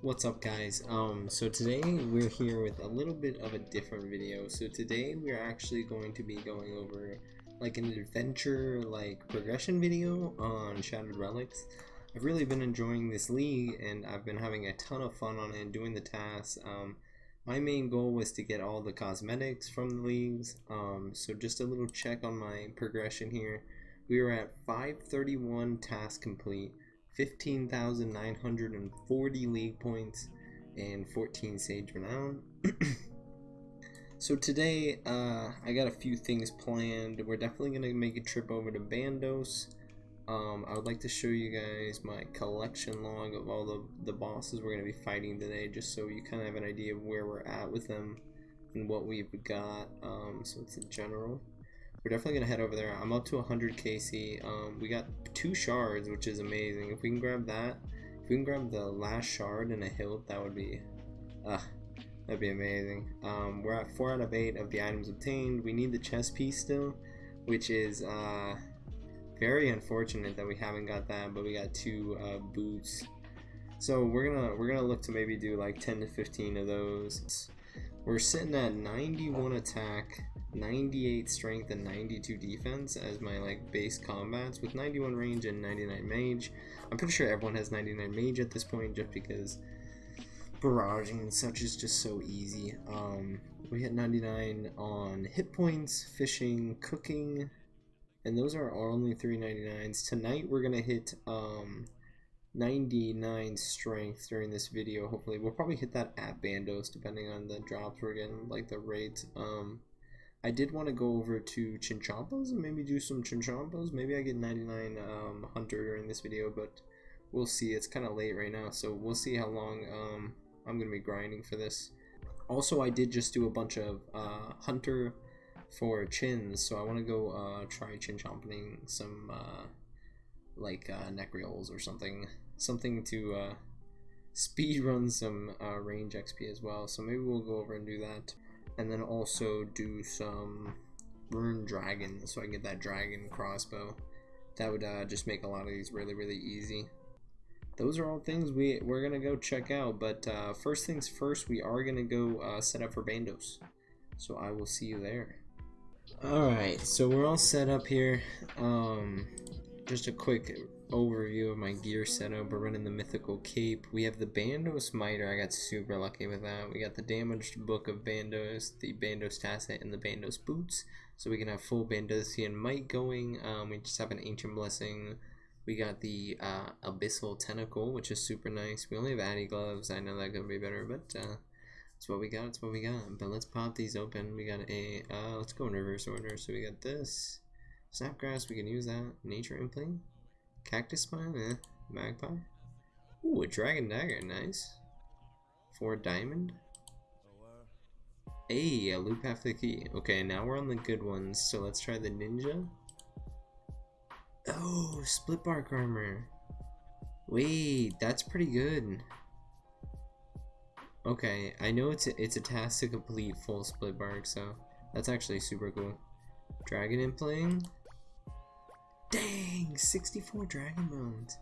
What's up guys? Um, so today we're here with a little bit of a different video. So today we're actually going to be going over like an adventure like progression video on Shattered Relics. I've really been enjoying this league and I've been having a ton of fun on it doing the tasks. Um, my main goal was to get all the cosmetics from the leagues. Um, so just a little check on my progression here. We were at 531 tasks complete. 15,940 league points and 14 Sage Renown. so today, uh, I got a few things planned. We're definitely going to make a trip over to Bandos. Um, I would like to show you guys my collection log of all the, the bosses we're going to be fighting today, just so you kind of have an idea of where we're at with them and what we've got. Um, so it's a general. We're definitely gonna head over there. I'm up to 100 KC. Um, we got two shards, which is amazing. If we can grab that, if we can grab the last shard and a hilt, that would be, uh, that'd be amazing. Um, we're at four out of eight of the items obtained. We need the chest piece still, which is uh, very unfortunate that we haven't got that, but we got two uh, boots. So we're gonna we're gonna look to maybe do like 10 to 15 of those. We're sitting at 91 attack, 98 strength, and 92 defense as my like base combats with 91 range and 99 mage. I'm pretty sure everyone has 99 mage at this point just because barraging and such is just so easy. Um, we hit 99 on hit points, fishing, cooking, and those are our only 399s. Tonight we're gonna hit um, 99 strength during this video hopefully we'll probably hit that at bandos depending on the drops we're getting like the rate um i did want to go over to chinchompas and maybe do some chinchompas. Maybe i get 99 um hunter during this video but we'll see. It's kind of late right now so we'll see how long um i'm gonna be grinding for this. Also i did just do a bunch of uh hunter for chins so i want to go uh try chinchomping some uh like uh, Nechryaels or something, something to uh, speed run some uh, range XP as well. So maybe we'll go over and do that, and then also do some Rune Dragon, so I can get that dragon crossbow. That would uh, just make a lot of these really really easy. Those are all things we we're gonna go check out. But uh, first things first, we are gonna go uh, set up for Bandos. So I will see you there. Alright, so we're all set up here. Um, just a quick overview of my gear setup. We're running the mythical cape. We have the Bandos Miter. I got super lucky with that. We got the damaged book of Bandos, the Bandos Tasset, and the Bandos boots. So we can have full Bandosian might going. Um, we just have an ancient blessing. We got the uh, abyssal tentacle, which is super nice. We only have Addy gloves. I know that could be better, but uh, that's what we got. That's what we got. But let's pop these open. We got a. Uh, let's go in reverse order. So we got this. Snape grass, we can use that. Nature Impling. Cactus Spine, eh. Magpie. Ooh, a Dragon Dagger, nice. Four Diamond. Hey, a loop half the key. Okay, now we're on the good ones, so let's try the Ninja. Oh, Split Bark Armor. Wait, that's pretty good. Okay, I know it's a, it's a task to complete full Split Bark, so that's actually super cool. Dragon Impling. Dang, 64 Dragon Bones.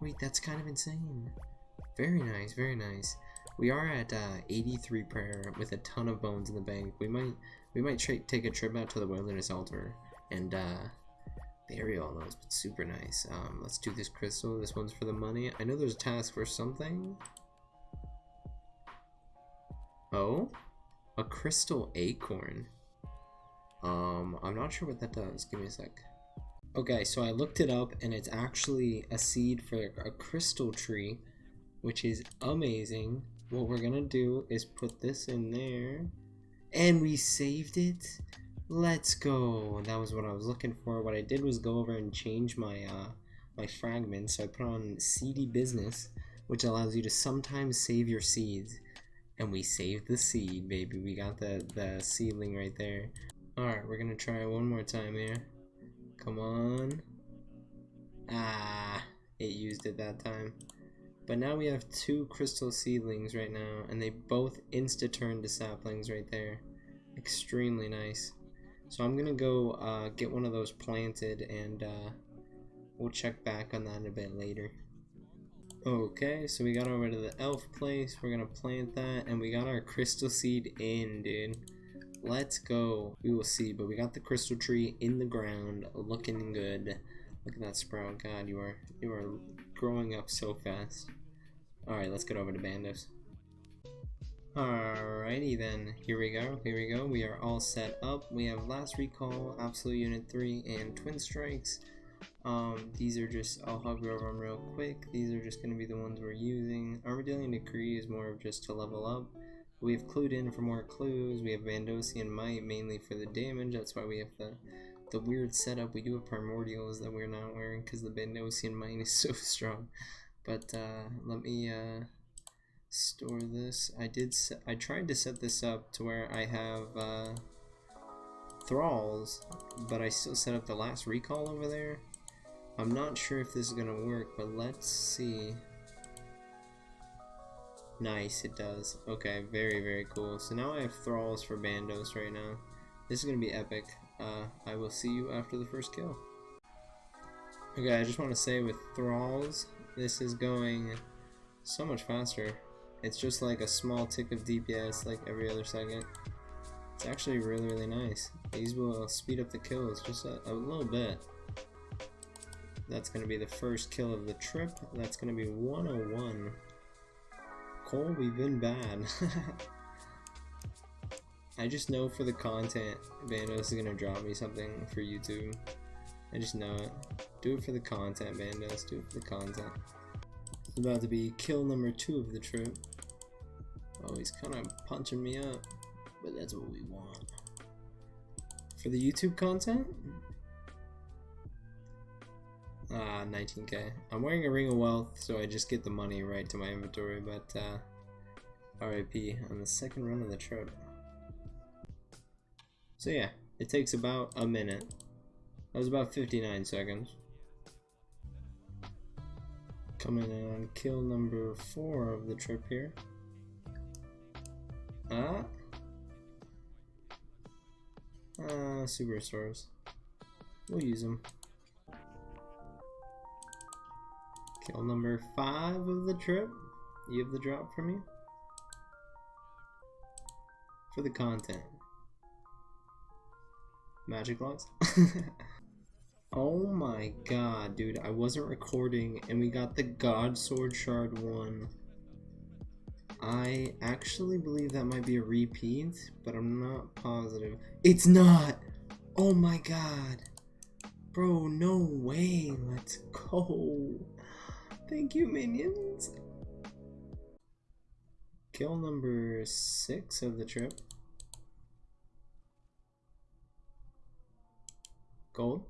Wait, that's kind of insane. Very nice, very nice. We are at uh, 83 prayer with a ton of bones in the bank. We might we might take a trip out to the wilderness altar and uh, bury all those. But super nice. Um, let's do this crystal. This one's for the money. I know there's a task for something. Oh, a crystal acorn. Um, I'm not sure what that does. Give me a sec. Okay, so I looked it up and it's actually a seed for a crystal tree, which is amazing. What we're gonna do is put this in there and we saved it. Let's go. That was what I was looking for. What I did was go over and change my uh, my fragments. So I put on seedy business, which allows you to sometimes save your seeds. And we saved the seed, baby. We got the, the seedling right there. Alright, we're gonna try one more time here. Come on. Ah, it used it that time. But now we have two crystal seedlings right now, and they both insta-turn to saplings right there. Extremely nice. So I'm gonna go uh, get one of those planted, and uh, we'll check back on that a bit later. Okay, so we got over to the elf place. We're gonna plant that, and we got our crystal seed in, dude. Let's go. We will see, but we got the crystal tree in the ground, looking good. Look at that sprout. God, you are you are growing up so fast. All right, let's get over to Bandos. Alrighty then, here we go, here we go. We are all set up. We have Last Recall, Absolute Unit 3, and Twin Strikes. Um, these are just, I'll hover over them real quick. These are just going to be the ones we're using. Armadylean Decree is more of just to level up. We have Clued In for more clues. We have Bandosian Might mainly for the damage. That's why we have the the weird setup. We do have Primordials that we're not wearing because the Bandosian Might is so strong. But uh, let me uh, store this. I did. I tried to set this up to where I have uh, thralls, but I still set up the last recall over there. I'm not sure if this is gonna work, but let's see. Nice, it does. Okay, very, very cool. So now I have thralls for Bandos right now. This is gonna be epic. Uh, I will see you after the first kill. Okay, I just want to say with thralls, this is going so much faster. It's just like a small tick of DPS like every other second. It's actually really, really nice. These will speed up the kills just a, a little bit. That's going to be the first kill of the trip. That's going to be 101. Cole, we've been bad. I just know for the content, Bandos is to drop me something for YouTube. I just know it. Do it for the content, Bandos. Do it for the content. It's about to be kill number two of the trip. Oh, he's kind of punching me up, but that's what we want. For the YouTube content? Ah, uh, 19k. I'm wearing a Ring of Wealth, so I just get the money right to my inventory, but uh, RIP on the second run of the trip. So yeah, it takes about a minute. That was about 59 seconds. Coming in on kill number 4 of the trip here. Ah. Uh, superstars. We'll use them. Kill number five of the trip. You have the drop for me? For the content. Magic logs? oh my god, dude. I wasn't recording and we got the God Sword Shard 1. I actually believe that might be a repeat, but I'm not positive. It's not! Oh my god! Bro, no way! Let's go! Thank you, minions! Kill number six of the trip. Gold.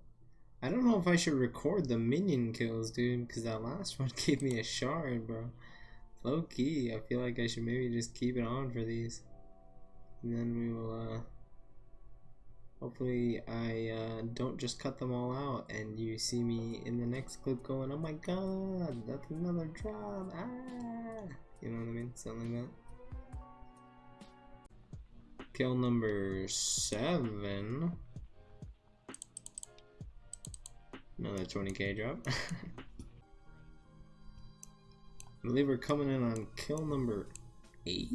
I don't know if I should record the minion kills, dude, because that last one gave me a shard, bro. Low key, I feel like I should maybe just keep it on for these. And then we will, uh, hopefully I uh, don't just cut them all out and you see me in the next clip going, oh my god, that's another drop, ah! You know what I mean? Something like that. Kill number seven. Another 20k drop. I believe we're coming in on kill number 8?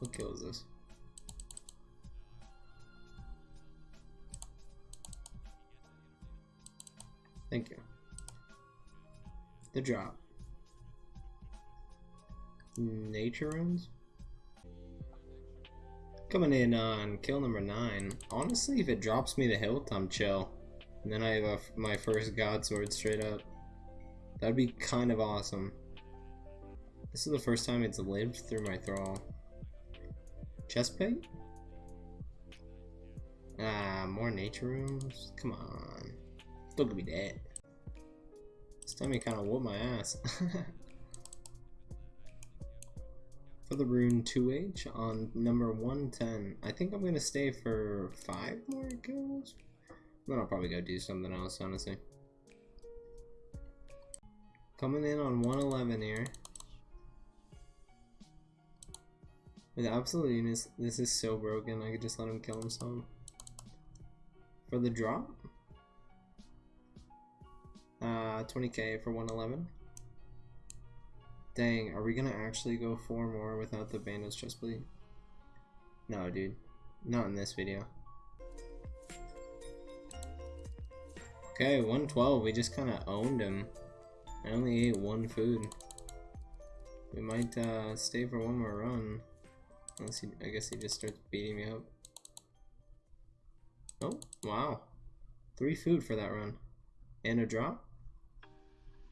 What kill is this? Thank you. The drop. Nature runes? Coming in on kill number 9. Honestly, if it drops me the hilt, I'm chill. And then I have a, my first god sword straight up. That'd be kind of awesome. This is the first time it's lived through my thrall. Chest plate? Ah, more nature runes? Come on. Don't give me that. This time he kind of whooped my ass. for the rune 2H on number 110. I think I'm going to stay for 5 more kills. Then I'll probably go do something else, honestly. Coming in on 111 here. With absolute this is so broken, I could just let him kill himself. For the drop? Uh, 20k for 111. Dang, are we gonna actually go four more without the Bandos chest plate? No, dude. Not in this video. Okay, 112. We just kind of owned him. I only ate one food. We might uh, stay for one more run. Unless he, I guess he just starts beating me up. Oh, wow. Three food for that run. And a drop?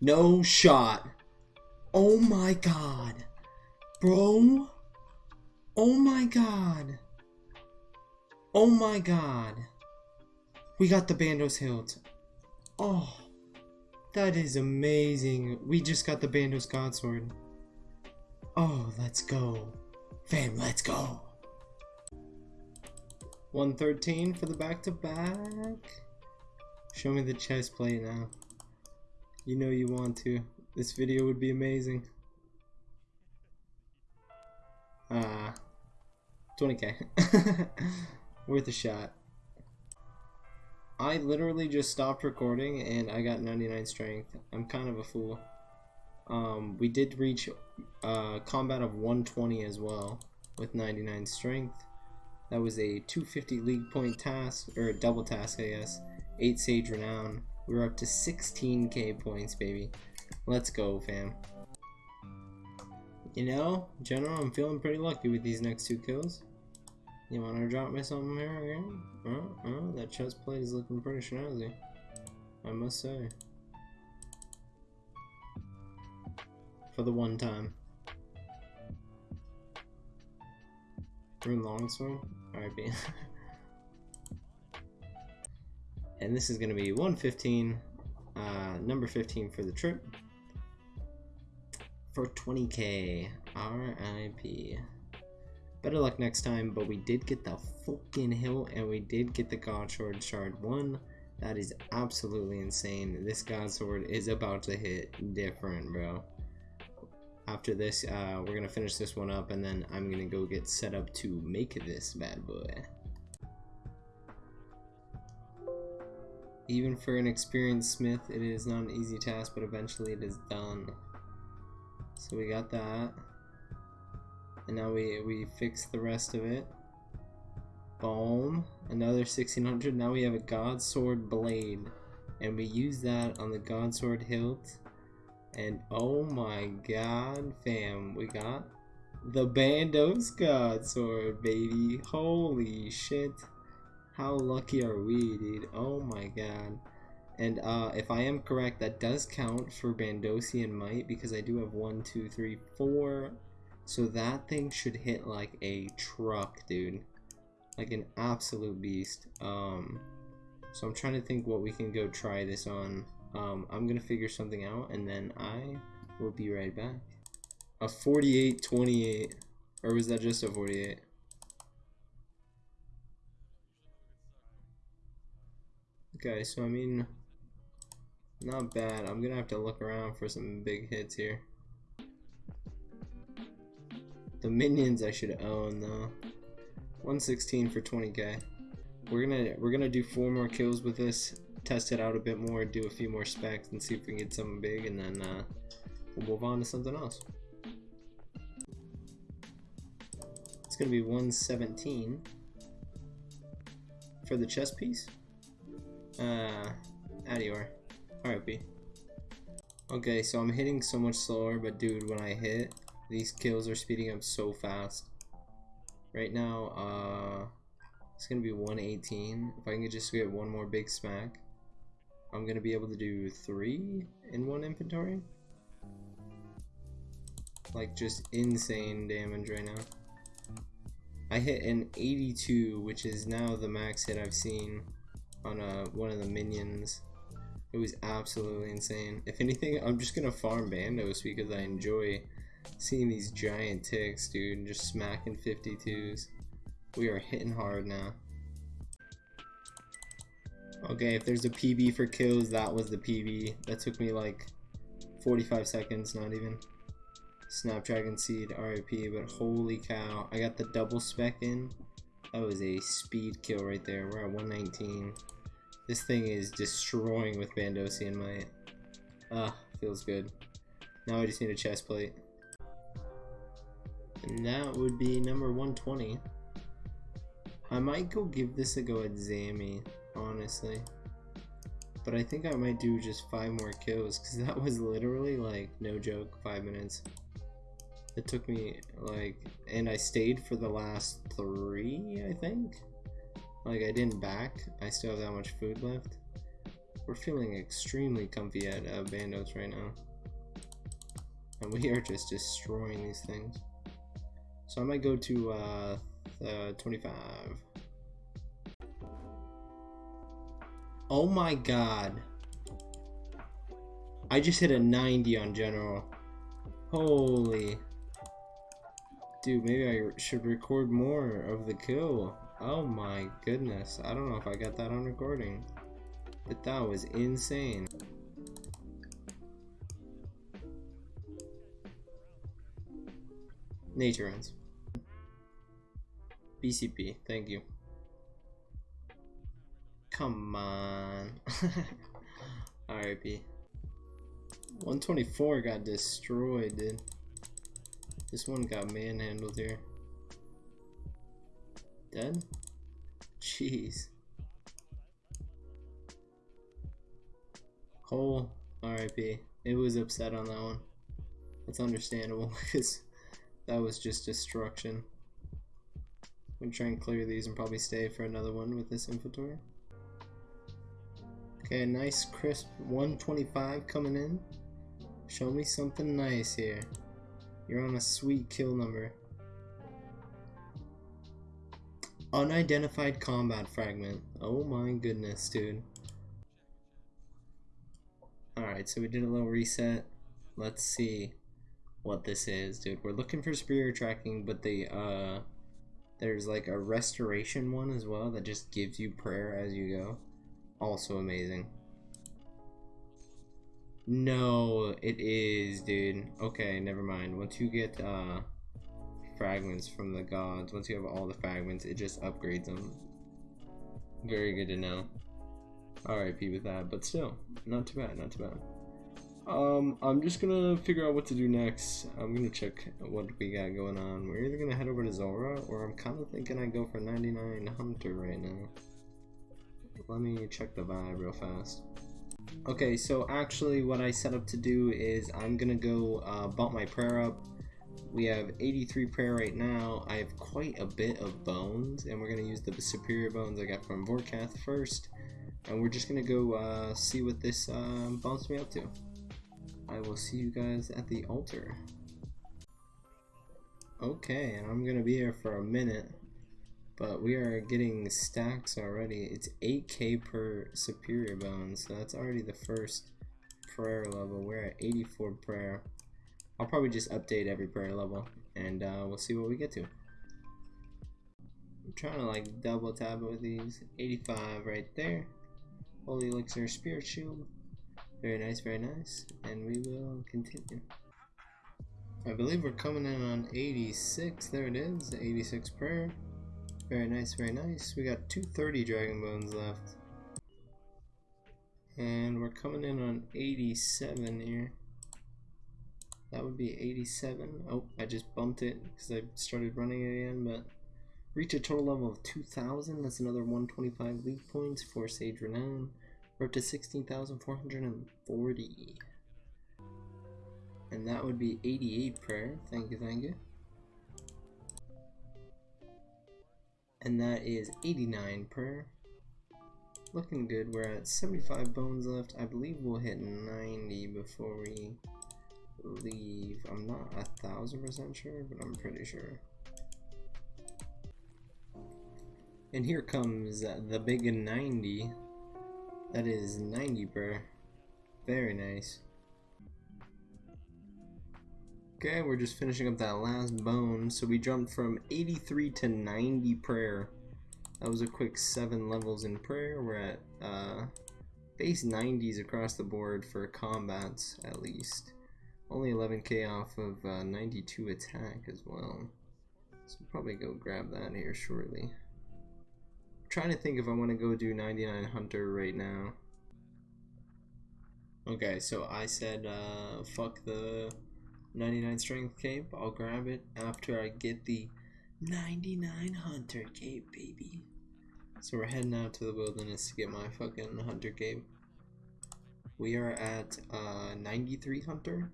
No shot. Oh my god. Bro. Oh my god. Oh my god. We got the Bandos hilt. Oh. That is amazing. We just got the Bandos God Sword. Oh, let's go. Fam, let's go. 113 for the back-to-back. -back. Show me the chest plate now. You know you want to. This video would be amazing. Ah, uh, 20k. Worth a shot. I literally just stopped recording and I got 99 strength. I'm kind of a fool. Um, we did reach uh, combat of 120 as well with 99 strength. That was a 250 league point task, or a double task I guess. 8 Sage Renown. We are up to 16k points, baby. Let's go, fam. You know, general, I'm feeling pretty lucky with these next two kills. You wanna drop me something here again? Uh, uh, that chest plate is looking pretty snazzy. I must say. For the one time. Rune Longsword? RIP. and this is gonna be 115, uh, number 15 for the trip. For 20k. RIP. Better luck next time, but we did get the fucking hill and we did get the God Sword Shard 1. That is absolutely insane. This God Sword is about to hit different, bro. After this, uh, we're gonna finish this one up and then I'm gonna go get set up to make this bad boy. Even for an experienced smith, it is not an easy task, but eventually it is done. So we got that. And now we, we fix the rest of it. Boom. Another 1600. Now we have a God Sword Blade. And we use that on the God Sword hilt. And oh my god, fam. We got the Bandos God Sword, baby. Holy shit. How lucky are we, dude? Oh my god. And uh, if I am correct, that does count for Bandosian Might because I do have one, two, three, four so that thing should hit like a truck, dude. Like an absolute beast. Um, so I'm trying to think what we can go try this on. Um, I'm gonna figure something out and then I will be right back. A 48-28. Or was that just a 48? Okay, so I mean, not bad. I'm gonna have to look around for some big hits here. The minions I should own though. 116 for 20k. We're gonna we're gonna do four more kills with this, test it out a bit more, do a few more specs, and see if we can get something big, and then uh, we'll move on to something else. It's gonna be 117 for the chest piece. Uh, Adior. RIP. Okay, so I'm hitting so much slower, but dude, when I hit, these kills are speeding up so fast. Right now, uh, it's gonna be 118. If I can just get one more big smack, I'm gonna be able to do three in one inventory. Like just insane damage right now. I hit an 82, which is now the max hit I've seen on a, uh, one of the minions. It was absolutely insane. If anything, I'm just gonna farm Bandos because I enjoy Seeing these giant ticks, dude, just smacking 52s. We are hitting hard now. Okay, if there's a PB for kills, that was the PB. That took me like 45 seconds, not even. Snapdragon Seed, RIP, but holy cow. I got the double spec in. That was a speed kill right there. We're at 119. This thing is destroying with Bandosian Might. Ah, feels good. Now I just need a chest plate. And that would be number 120. I might go give this a go at Zammy, honestly. But I think I might do just five more kills because that was literally like no joke five minutes. It took me like, and I stayed for the last three, I think. Like I didn't back. I still have that much food left. We're feeling extremely comfy at uh, Bandos right now. And we are just destroying these things. So I might go to uh, uh, 25. Oh my god. I just hit a 90 on general. Holy. Dude, maybe I should record more of the kill. Oh my goodness. I don't know if I got that on recording. But that was insane. Nature runs. BCP, thank you. Come on. RIP. 124 got destroyed, dude. This one got manhandled here. Dead? Jeez. Cole, RIP. It was upset on that one. That's understandable because that was just destruction. I'm gonna try and clear these and probably stay for another one with this inventory. Okay, nice crisp 125 coming in. Show me something nice here. You're on a sweet kill number. Unidentified combat fragment. Oh my goodness, dude. Alright, so we did a little reset. Let's see what this is, dude. We're looking for superior tracking, but the uh there's like a restoration one as well that just gives you prayer as you go. Also amazing. No, it is, dude. Okay, never mind. Once you get uh fragments from the gods, once you have all the fragments, it just upgrades them. Very good to know. RIP with that, but still, not too bad, not too bad. Um, I'm just gonna figure out what to do next. I'm gonna check what we got going on. We're either gonna head over to Zulrah, or I'm kind of thinking I go for 99 Hunter right now. Let me check the vibe real fast. Okay, so actually what I set up to do is I'm gonna go uh, bump my prayer up. We have 83 prayer right now. I have quite a bit of bones, and we're gonna use the superior bones I got from Vorkath first. And we're just gonna go uh, see what this uh, bumps me up to. I will see you guys at the altar. Okay, and I'm gonna be here for a minute, but we are getting stacks already. It's 8k per superior bone, so that's already the first prayer level. We're at 84 prayer. I'll probably just update every prayer level, and uh, we'll see what we get to. I'm trying to like double tab with these. 85 right there. Holy Elixir Spirit Shield. Very nice, very nice. And we will continue. I believe we're coming in on 86. There it is, 86 prayer. Very nice, very nice. We got 230 Dragon Bones left. And we're coming in on 87 here. That would be 87. Oh, I just bumped it because I started running again, but reach a total level of 2,000. That's another 125 league points for Sage Renown. We're up to 16,440. And that would be 88 prayer. Thank you, thank you. And that is 89 per. Looking good. We're at 75 bones left. I believe we'll hit 90 before we leave. I'm not a thousand percent sure, but I'm pretty sure. And here comes the big 90. That is 90 per. Very nice. Okay, we're just finishing up that last bone. So we jumped from 83 to 90 prayer. That was a quick 7 levels in prayer. We're at uh, base 90s across the board for combats, at least. Only 11k off of uh, 92 attack as well. So we'll probably go grab that here shortly trying to think if I want to go do 99 Hunter right now. Okay, so I said uh, fuck the 99 strength cape. I'll grab it after I get the 99 hunter cape, baby. So we're heading out to the wilderness to get my fucking hunter cape. We are at uh, 93 hunter.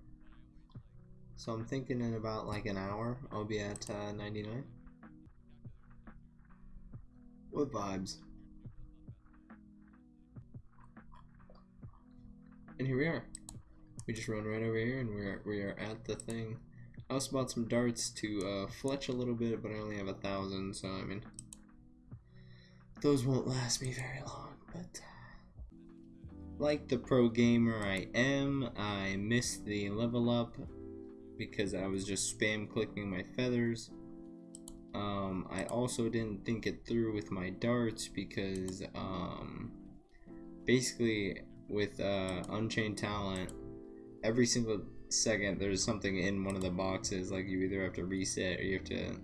So I'm thinking in about like an hour I'll be at uh, 99. What vibes? And here we are. We just run right over here and we're we are at the thing. I also bought some darts to uh, fletch a little bit, but I only have a thousand, so I mean those won't last me very long, but like the pro gamer I am, I missed the level up because I was just spam clicking my feathers. Um, I also didn't think it through with my darts because um, basically with uh, Unchained Talent, every single second there's something in one of the boxes. Like you either have to reset or you have to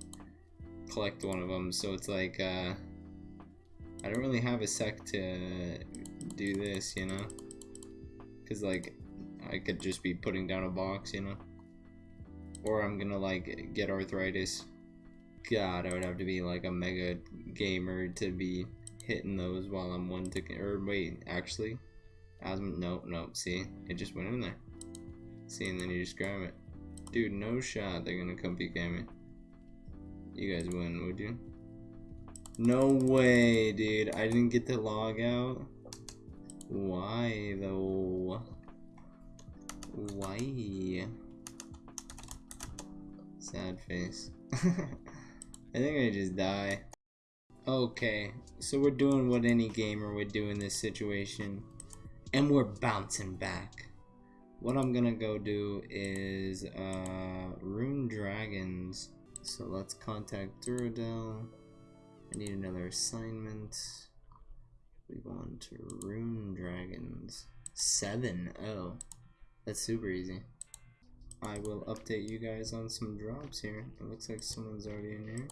collect one of them. So it's like uh, I don't really have a sec to do this, you know, because like I could just be putting down a box, you know, or I'm gonna like get arthritis. God, I would have to be like a mega gamer to be hitting those while I'm one to or wait, actually Asthma, no, no, see, it just went in there. See, and then you just grab it. Dude, no shot they're gonna come at me. You guys win, would you? No way, dude. I didn't get the log out. Why, though? Why? Sad face. I think I just die. Okay, so we're doing what any gamer would do in this situation and we're bouncing back. What I'm gonna go do is uh, Rune Dragons. So let's contact Duradel. I need another assignment. We want to Rune Dragons. Seven. Oh, that's super easy. I will update you guys on some drops here. It looks like someone's already in here.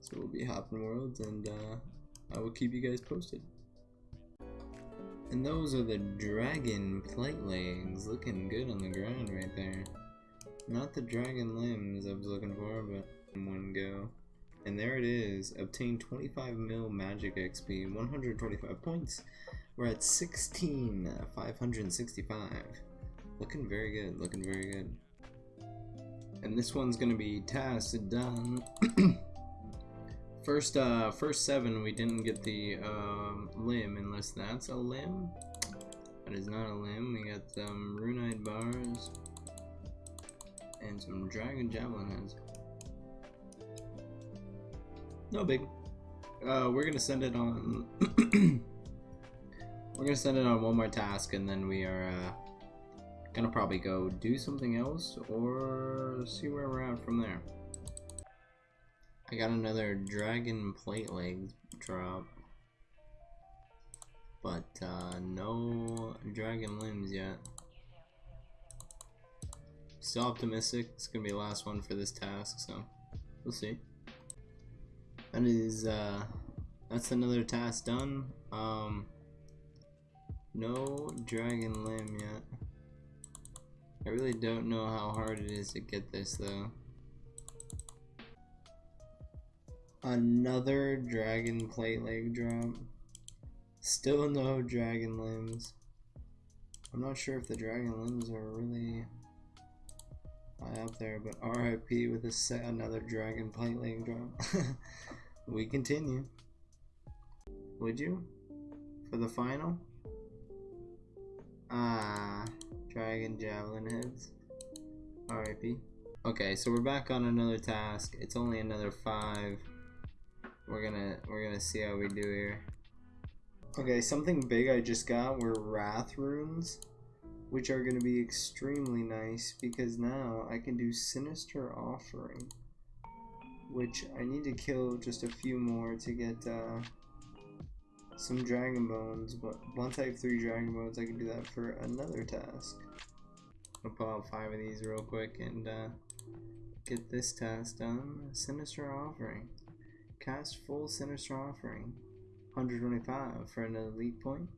So we'll be hopping worlds and uh, I will keep you guys posted. And those are the dragon plate legs, looking good on the ground right there. Not the dragon limbs I was looking for, but one go. And there it is, obtained 25 mil magic XP, 125 points. We're at 16, 565. Looking very good, looking very good. And this one's gonna be task done. First, uh, first seven, we didn't get the um, limb, unless that's a limb. That is not a limb. We got some runite bars and some dragon javelin heads. No big. Uh, we're gonna send it on. we're gonna send it on one more task, and then we are uh, gonna probably go do something else or see where we're at from there. I got another dragon plate leg drop. But uh, no dragon limbs yet. Still optimistic. It's gonna be the last one for this task, so we'll see. That is uh that's another task done. Um no dragon limb yet. I really don't know how hard it is to get this though. Another dragon plate leg drop. Still no dragon limbs. I'm not sure if the dragon limbs are really high up there, but RIP with a set another dragon plate leg drop. we continue. Would you? For the final? Ah, dragon javelin heads. RIP. Okay, so we're back on another task. It's only another five we're gonna we're gonna see how we do here. Okay, something big I just got were wrath runes, which are gonna be extremely nice because now I can do sinister offering, which I need to kill just a few more to get uh, some dragon bones. But once I have three dragon bones, I can do that for another task. I'll pull out five of these real quick and uh, get this task done. Sinister offering. Cast full Sinister Offering. 125 for an elite point.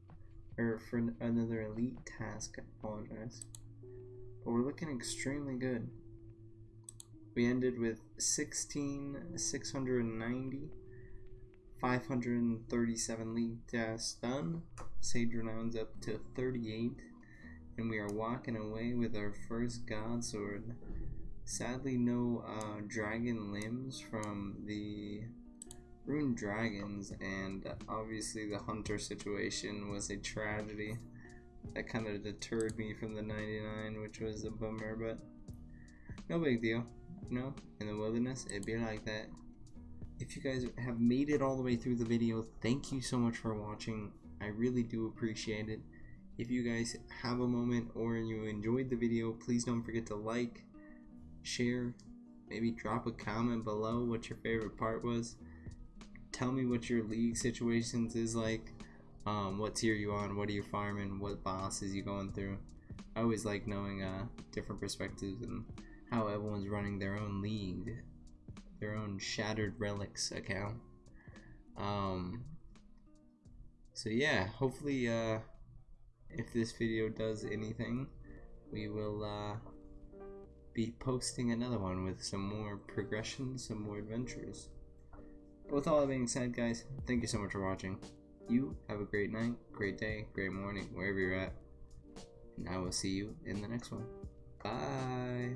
Or for another elite task, apologize. But we're looking extremely good. We ended with 16,690, 537 league tasks done. Sage Renown's up to 38, and we are walking away with our first God Sword. Sadly, no uh, dragon limbs from the Rune Dragons, and obviously the Hunter situation was a tragedy. That kind of deterred me from the 99, which was a bummer, but no big deal. You know, in the wilderness, it'd be like that. If you guys have made it all the way through the video, thank you so much for watching. I really do appreciate it. If you guys have a moment or you enjoyed the video, please don't forget to like, share, maybe drop a comment below what your favorite part was. Tell me what your league situations is like. Um, what tier you on? What are you farming? What bosses you going through? I always like knowing uh, different perspectives and how everyone's running their own league, their own Shattered Relics account. Um, so yeah, hopefully, uh, if this video does anything, we will uh, be posting another one with some more progression, some more adventures. But with all that being said, guys, thank you so much for watching. You have a great night, great day, great morning, wherever you're at. And I will see you in the next one. Bye.